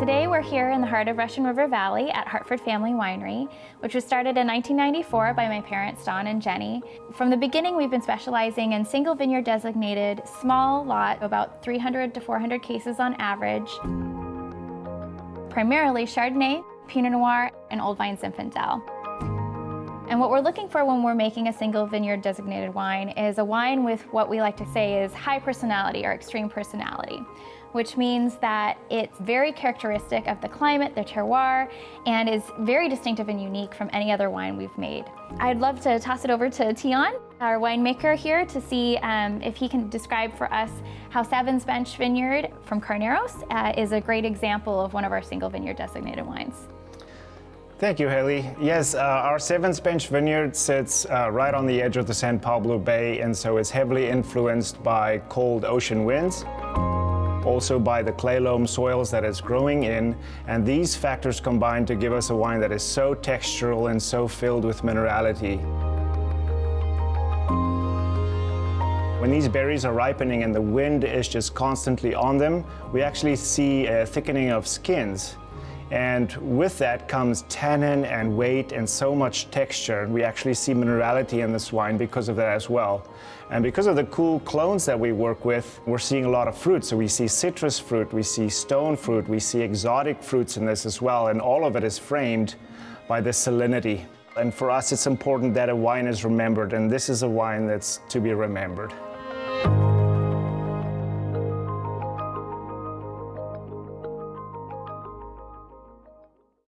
Today we're here in the heart of Russian River Valley at Hartford Family Winery, which was started in 1994 by my parents Don and Jenny. From the beginning we've been specializing in single vineyard designated, small lot, about 300 to 400 cases on average, primarily Chardonnay, Pinot Noir, and Old Vine Zinfandel. And what we're looking for when we're making a single vineyard designated wine is a wine with what we like to say is high personality or extreme personality, which means that it's very characteristic of the climate, the terroir, and is very distinctive and unique from any other wine we've made. I'd love to toss it over to Tion, our winemaker here, to see um, if he can describe for us how Seven's Bench Vineyard from Carneros uh, is a great example of one of our single vineyard designated wines. Thank you, Haley. Yes, uh, our Seven's Bench Vineyard sits uh, right on the edge of the San Pablo Bay, and so it's heavily influenced by cold ocean winds, also by the clay loam soils that it's growing in, and these factors combine to give us a wine that is so textural and so filled with minerality. When these berries are ripening and the wind is just constantly on them, we actually see a thickening of skins. And with that comes tannin and weight and so much texture. We actually see minerality in this wine because of that as well. And because of the cool clones that we work with, we're seeing a lot of fruit. So we see citrus fruit, we see stone fruit, we see exotic fruits in this as well. And all of it is framed by this salinity. And for us, it's important that a wine is remembered. And this is a wine that's to be remembered.